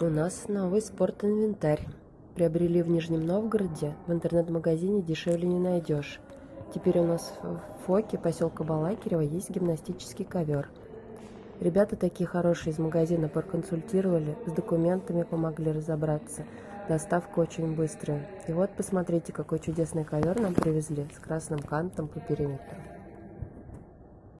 У нас новый спортинвентарь. Приобрели в Нижнем Новгороде. В интернет-магазине дешевле не найдешь. Теперь у нас в Фоке, поселка Балакирева, есть гимнастический ковер. Ребята такие хорошие из магазина проконсультировали, с документами помогли разобраться. Доставка очень быстрая. И вот посмотрите, какой чудесный ковер нам привезли с красным кантом по периметру.